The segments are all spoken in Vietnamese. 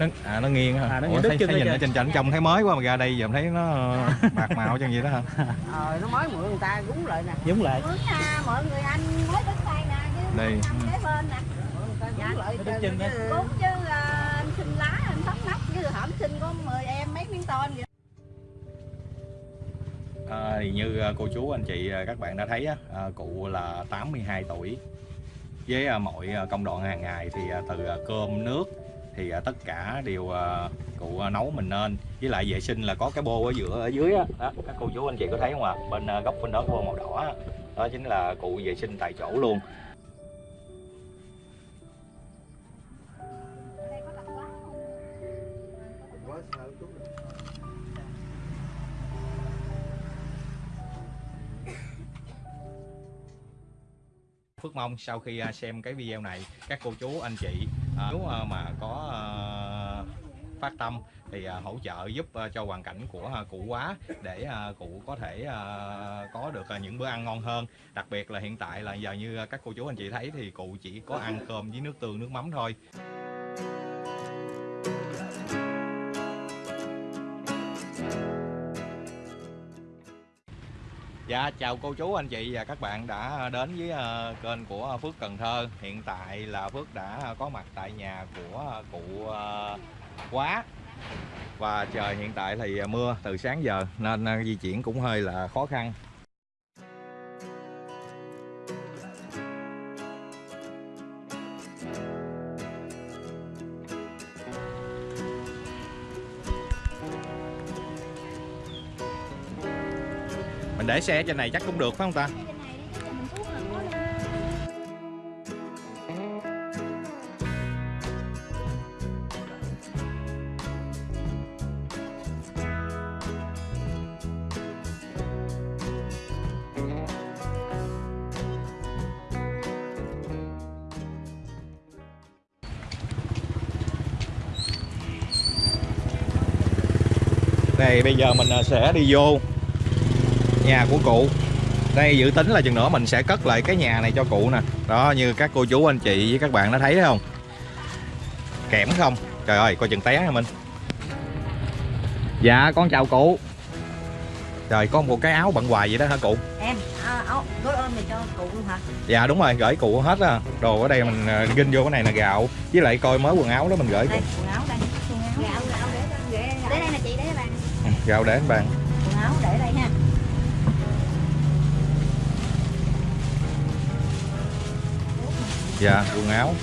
nó à nó nghiêng hả? À, nó Ủa, thấy, chân thấy nhìn ở trên. trên trển trông thấy mới quá mà ra đây giờ thấy nó bạc màu chân vậy đó hả? Ờ nó mới mượn người ta gúng lại nè. Giống lại. Nha, mọi người anh mới đất tay nè Đây. năm kế bên nè. Dạ, chân đó. cũng chứ à, anh xin lá anh thấm nắp chứ hổm xin có 10 em mấy miếng tôn vậy À, thì như à, cô chú anh chị à, các bạn đã thấy á, cụ là 82 tuổi. Với mọi công đoạn hàng ngày thì từ cơm nước thì à, tất cả đều à, cụ à, nấu mình nên. Với lại vệ sinh là có cái bô ở giữa ở dưới á. Đó, các cô chú anh chị có thấy không ạ? Bên góc bên đó cái bô màu đỏ đó chính là cụ vệ sinh tại chỗ luôn. Phước mong sau khi xem cái video này các cô chú anh chị à, nếu ờ, mà có ờ, phát tâm thì ờ, hỗ trợ giúp cho hoàn cảnh của cụ quá để cụ có thể có được những bữa ăn ngon hơn. Đặc biệt là hiện tại là giờ như các cô chú anh chị thấy thì cụ chỉ có ăn cơm với nước tương nước mắm thôi. Dạ chào cô chú, anh chị và các bạn đã đến với ờ, kênh của Phước Cần Thơ. Hiện tại là Phước đã có mặt tại nhà của ờ, cụ ờ, Quá. Và trời hiện tại thì mưa từ sáng giờ nên di chuyển cũng hơi là khó khăn. Để xe trên này chắc cũng được, phải không ta? Này, bây giờ mình à, sẽ đi vô nhà của cụ. Đây dự tính là chừng nữa mình sẽ cất lại cái nhà này cho cụ nè. Đó như các cô chú anh chị với các bạn đã thấy đấy không? Kẽm không? Trời ơi coi chừng té hả minh. Dạ con chào cụ. Trời có một cái áo bận hoài vậy đó hả cụ? Em à, áo gối ôm này cho cụ luôn hả? Dạ đúng rồi gửi cụ hết á. Đồ ở đây mình ờ, ginh vô cái này là gạo. Với lại coi mới quần áo đó mình gửi cụ. đây quần áo đây. Quần áo gạo gạo để để để đây nè chị để bạn. Gạo để anh bạn. Quần áo để đây ha dạ quần áo.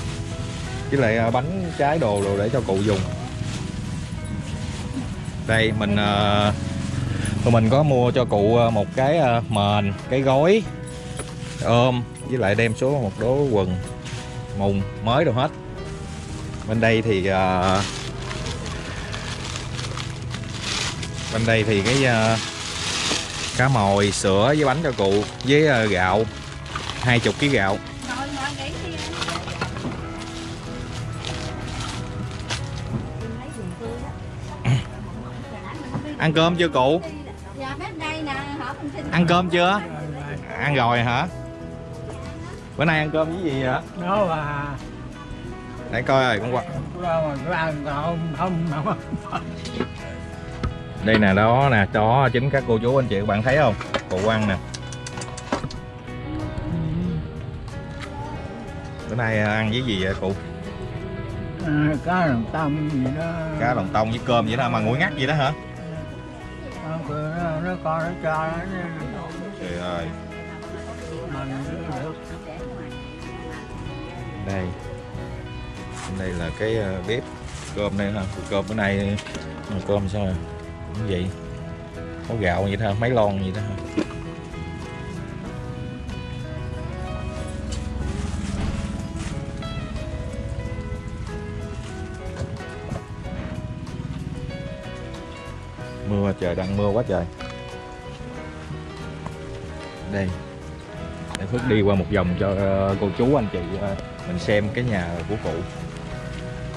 Với lại à, bánh trái đồ đồ để cho cụ dùng. Đây mình uh, tụi mình có mua cho cụ à, một cái uh, mền cái gói ôm với lại đem số một đố quần mùng mới đồ hết. Bên đây thì uh, bên đây thì cái uh, cá mồi sữa với bánh cho cụ với uh, gạo hai chục ký gạo. Ăn cơm chưa cụ? Dạ bếp đây nè ăn cơm chưa? Ăn rồi hả? Bữa nay ăn cơm với gì vậy? Đó là để coi rồi con qua. Đó mà ăn không? Không không đây nè đó nè đó chính các cô chú anh chị các bạn thấy không? Cụ ăn nè. Bữa nay ăn với gì vậy cụ? À, cá lòng tôm gì đó. Cá lòng tông với cơm vậy đó mà nguội ngắt vậy đó hả nó, nó, con nó cho nó trời ơi đây. Đây là cái ờ, bếp cơm đây ha. Cơm bữa nay ờ, cơm sao cũng vậy có gạo vậy thôi mấy lon vậy đó ha. Trời, đang mưa quá trời. Đây, để Phước đi qua một vòng cho ờ, cô chú, anh chị ờ, mình xem cái nhà của cụ.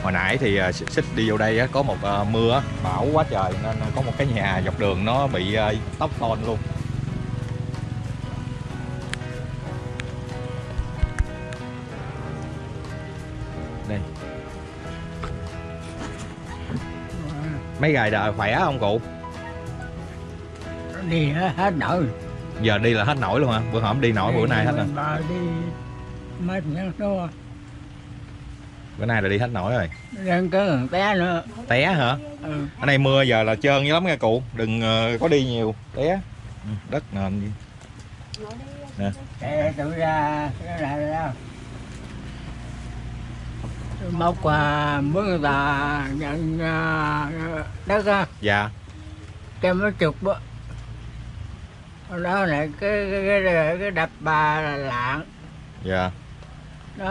Hồi nãy thì ờ, xích đi vô đây có một mưa bão quá trời, nên có một cái nhà dọc đường nó bị tóc tôn luôn. Đây. Mấy gài đời khỏe không cụ? Đi hết, nổi. Giờ đi là hết nổi luôn hả? Bữa hổm đi nổi bữa nay hết rồi. Bà đi mất nhớ nó bữa nay là đi hết nổi rồi. Đang có té nữa. Té hả? Ừ. ở đây mưa giờ là trơn dữ lắm nha cụ. Đừng ờ, có đi nhiều. Té. Ừ, đất nền gì. để tự ra đó. Móc qua mướn người ta nhận à, đất á. Dạ. Cái mấy chục đó này cái cái cái, cái đập bà là lạng. Dạ. Nó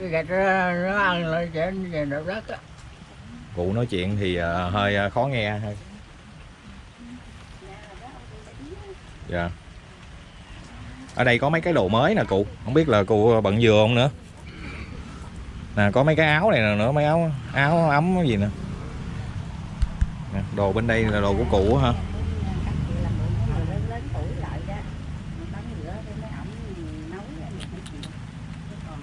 cái gạch đó, nó ăn lại trên về đập đất á. Cụ nói chuyện thì ờ, hơi ờ, khó nghe. Hơi dạ. Ở đây có mấy cái đồ mới nè cụ. Không biết là cụ bận vừa không nữa. Nè có mấy cái áo này nè nữa mấy áo áo ấm gì nè. Nè, đồ bên đây là đồ của cụ hả lớn tuổi lại đó tắm rửa để mấy ổng nấu rồi mình phải chịu. Chứ còn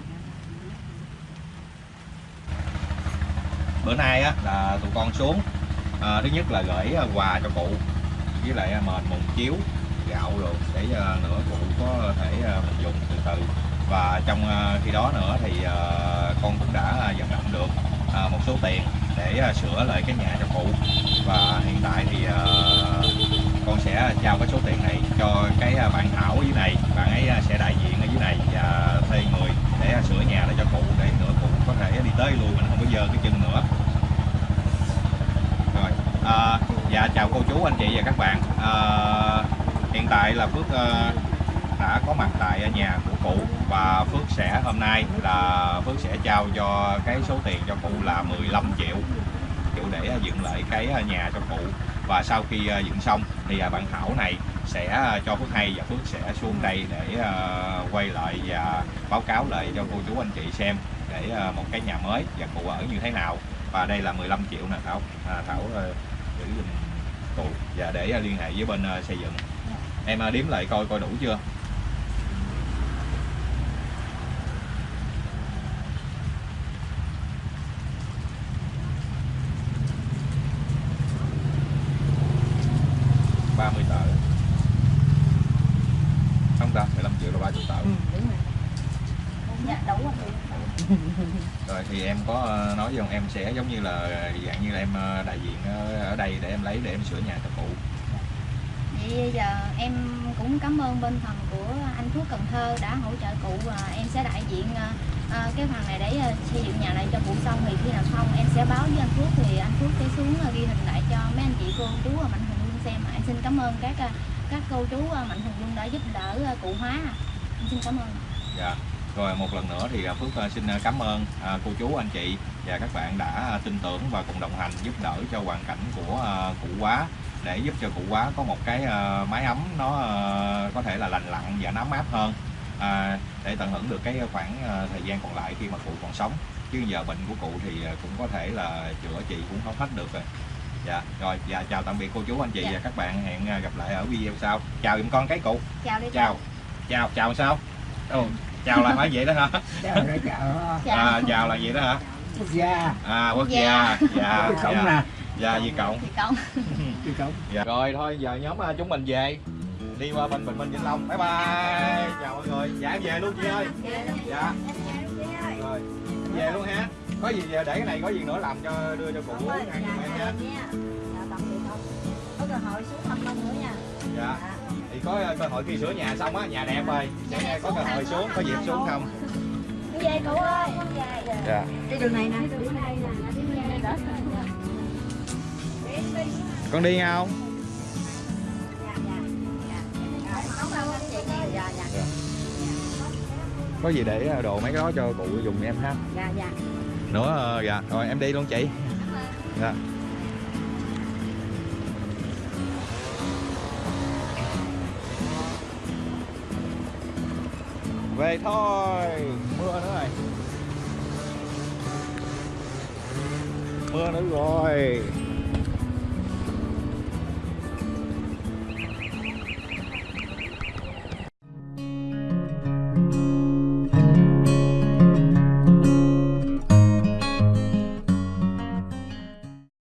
bữa nay á là tụi con xuống. À, thứ nhất là gửi à, quà cho cụ với lại à, mền mùng chiếu gạo rồi để à, nữa cụ có thể dùng từ từ. Và trong khi đó nữa thì con cũng đã vận động được một số tiền để sửa lại cái nhà cho cụ. Và hiện tại thì con sẽ trao cái số tiền này cho cái bạn Thảo với dưới này bạn ấy à, sẽ đại diện ở dưới này và thuê người để à, sửa nhà để cho cụ để nữa cụ có thể đi tới lui mình không có dơ cái chân nữa rồi à, dạ chào cô chú anh chị và các bạn. À, hiện tại là Phước à, đã có mặt tại nhà của cụ và Phước sẽ hôm nay là Phước sẽ trao cho cái số tiền cho cụ là 15 triệu triệu để dựng lại cái nhà cho cụ. Và sau khi ờ, dựng xong thì bạn Thảo này sẽ cho Phước hay và Phước sẽ xuống đây để quay lại và báo cáo lại cho cô chú anh chị xem để một cái nhà mới và cụ ở như thế nào. Và đây là 15 triệu nè Thảo. À, Thảo giữ giùm cụ và để à, liên hệ với bên à, xây dựng. Em à, đếm lại coi coi đủ chưa ba mươi tờ không ta 15 triệu là 30 tờ Ừ, đúng rồi. dạ đủ rồi rồi thì em có ờ, nói với ông em sẽ giống như là dạng như là em ờ, đại diện ờ, ở đây để em lấy để em sửa nhà cho cụ Vậy giờ em cũng cảm ơn bên phần của anh Phước Cần Thơ đã hỗ trợ cụ và em sẽ đại diện cái phần này để xây dựng nhà này cho cụ xong thì khi nào xong em sẽ báo với anh Phước thì anh Phước sẽ xuống ghi hình lại cho mấy anh chị cô chú ở Mạnh Hùng Luân xem. Em xin cảm ơn các các cô chú Mạnh Hùng Luân đã giúp đỡ cụ hóa. Em xin cảm ơn. Dạ rồi một lần nữa thì ờ, Phước ờ, xin ờ, cảm ơn cô chú anh chị và các bạn đã tin tưởng và cùng đồng hành giúp đỡ cho hoàn cảnh của cụ quá để giúp cho cụ quá có một cái mái ấm nó có thể là lành lặn và nó ấm áp hơn à, để tận hưởng được cái khoảng thời gian còn lại khi mà cụ còn sống. Chứ giờ bệnh của cụ thì cũng có thể là chữa trị cũng không hết được rồi. Dạ rồi dạ chào tạm biệt cô chú anh chị Dạ. và các bạn. Hẹn gặp lại ở video sau. Chào giùm con cái cụ. Chào đi chào. chào chào sao? Ồ, chào là phải vậy đó hả? Chào nó chào. À, chào là vậy đó hả? Quốc gia. À quốc Dạ. gia dạ cái cổng dạ. nè. Dạ gì cộng. Cổng dạ. rồi thôi giờ nhóm à, chúng mình về. Đi qua bên bình minh vĩnh long. Bye bye. Chào mọi người. Dạ em về luôn chị ơi. Dạ. Rồi về luôn ha. Có gì để cái này có gì nữa làm cho đưa cho cụ ăn giùm em nha. Dạ, tạm biệt ông. Có cơ hội xuống thăm ông nữa nha. dạ thì có ờ, cơ hội khi sửa nhà xong á nhà đẹp rồi. Sẽ có cơ hội xuống có dịp xuống không? Về cụ ơi. Dạ. Đi đường này nè. con đi không Dạ, dạ. có gì để ờ, đồ mấy cái đó cho cụ dùng em ha. Dạ, dạ. nữa ờ, dạ. Rồi em đi luôn chị. Dạ về thôi. Mưa nữa rồi mưa nữa rồi.